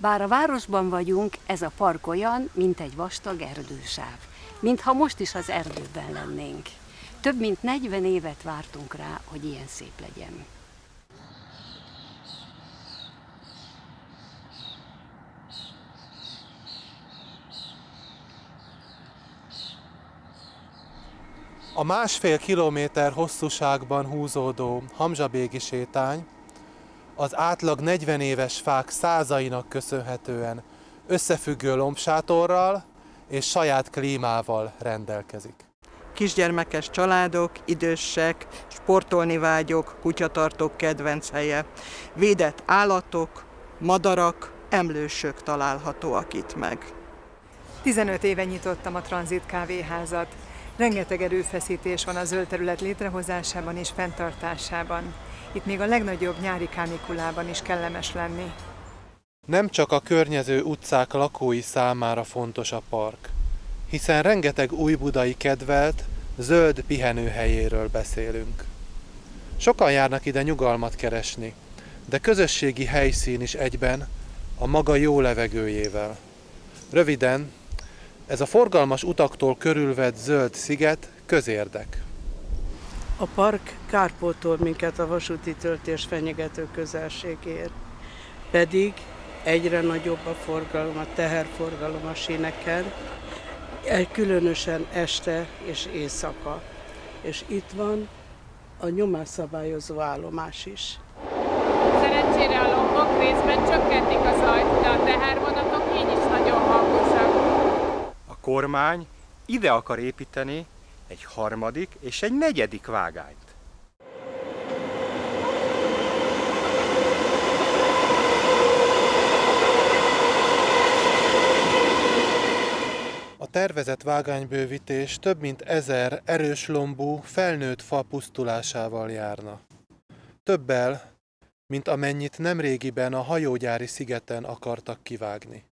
Bár a városban vagyunk, ez a park olyan, mint egy vastag erdősáv. Mintha most is az erdőben lennénk. Több mint 40 évet vártunk rá, hogy ilyen szép legyen. A másfél kilométer hosszúságban húzódó Hamzsabégi sétány az átlag 40 éves fák százainak köszönhetően összefüggő lombsátorral és saját klímával rendelkezik. Kisgyermekes családok, idősek, sportolni vágyok, kutyatartók kedvenc helye, védett állatok, madarak, emlősök találhatóak itt meg. 15 éve nyitottam a Transit kávéházat. Rengeteg erőfeszítés van a zöld terület létrehozásában és fenntartásában. Itt még a legnagyobb nyári kánikulában is kellemes lenni. Nem csak a környező utcák lakói számára fontos a park, hiszen rengeteg új budai kedvelt, zöld pihenőhelyéről beszélünk. Sokan járnak ide nyugalmat keresni, de közösségi helyszín is egyben a maga jó levegőjével. Röviden, ez a forgalmas utaktól körülvett zöld sziget közérdek. A park kárpótol minket a vasúti töltés fenyegető közelségért. Pedig egyre nagyobb a forgalom, a teherforgalom a síneken, különösen este és éjszaka. És itt van a nyomásszabályozó állomás is. Szerencsére a lombok részben csökkentik a zajt, de a tehervonatok így is nagyon hangosak. A kormány ide akar építeni egy harmadik és egy negyedik vágányt. A tervezett vágánybővítés több mint ezer erős lombú, felnőtt fa pusztulásával járna. Többel, mint amennyit nemrégiben a hajógyári szigeten akartak kivágni.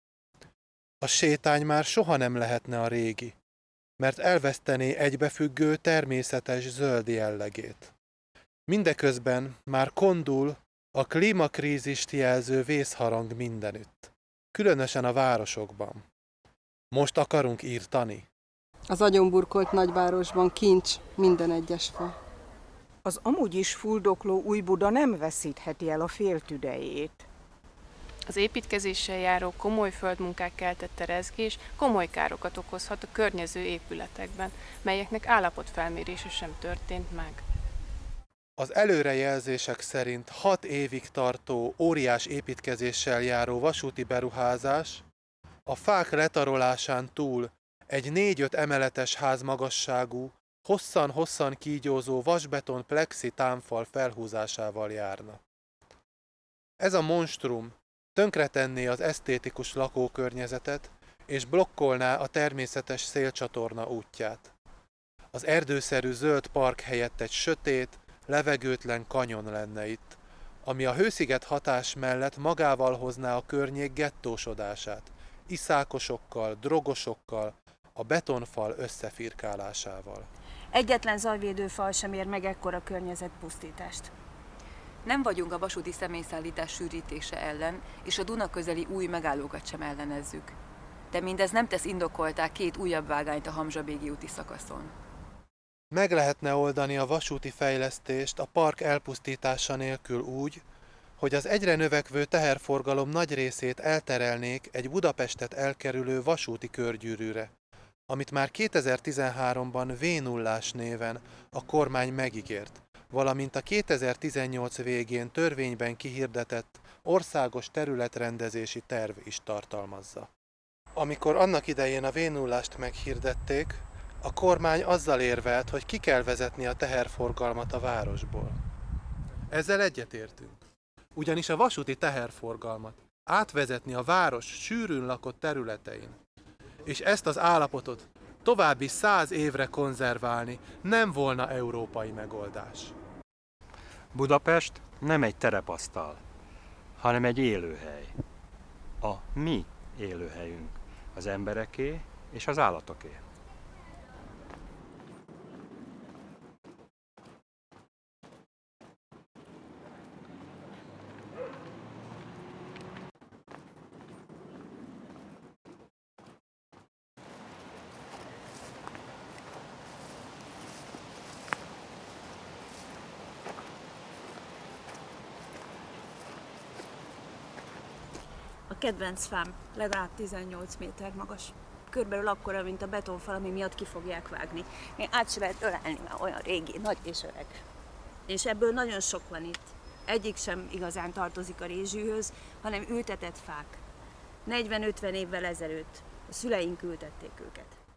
A sétány már soha nem lehetne a régi, mert elvesztené egybefüggő természetes zöld jellegét. Mindeközben már kondul a klímakrízist jelző vészharang mindenütt, különösen a városokban. Most akarunk írtani? Az agyonburkolt nagyvárosban kincs minden egyes fa. Az amúgy is fuldokló új Buda nem veszítheti el a féltüdejét. Az építkezéssel járó komoly földmunkák keltette rezgés komoly károkat okozhat a környező épületekben, melyeknek állapotfelmérése sem történt meg. Az előrejelzések szerint 6 évig tartó óriás építkezéssel járó vasúti beruházás a fák letarolásán túl egy 4-5 emeletes ház magasságú, hosszan-hosszan kígyózó vasbeton plexi támfal felhúzásával járna. Ez a monstrum tönkretenné az esztétikus lakókörnyezetet, és blokkolná a természetes szélcsatorna útját. Az erdőszerű zöld park helyett egy sötét, levegőtlen kanyon lenne itt, ami a hősziget hatás mellett magával hozná a környék gettósodását, iszákosokkal, drogosokkal, a betonfal összefirkálásával. Egyetlen zajvédőfal sem ér meg ekkora környezetpusztítást. Nem vagyunk a vasúti személyszállítás sűrítése ellen, és a Duna közeli új megállókat sem ellenezzük. De mindez nem tesz indokoltá két újabb vágányt a Hamzsabégi úti szakaszon. Meg lehetne oldani a vasúti fejlesztést a park elpusztítása nélkül úgy, hogy az egyre növekvő teherforgalom nagy részét elterelnék egy Budapestet elkerülő vasúti körgyűrűre, amit már 2013-ban v 0 néven a kormány megígért, valamint a 2018 végén törvényben kihirdetett országos területrendezési terv is tartalmazza. Amikor annak idején a v 0 meghirdették, a kormány azzal érvelt, hogy ki kell vezetni a teherforgalmat a városból. Ezzel egyetértünk. Ugyanis a vasúti teherforgalmat átvezetni a város sűrűn lakott területein, és ezt az állapotot további száz évre konzerválni nem volna európai megoldás. Budapest nem egy terepasztal, hanem egy élőhely. A mi élőhelyünk, az embereké és az állatoké. Kedvenc fám, legalább 18 méter magas. Körülbelül akkora, mint a betonfal, ami miatt ki fogják vágni. Még át se lehet ölelni, már olyan régi, nagy és öreg. És ebből nagyon sok van itt. Egyik sem igazán tartozik a rézsűhöz, hanem ültetett fák. 40-50 évvel ezelőtt a szüleink ültették őket.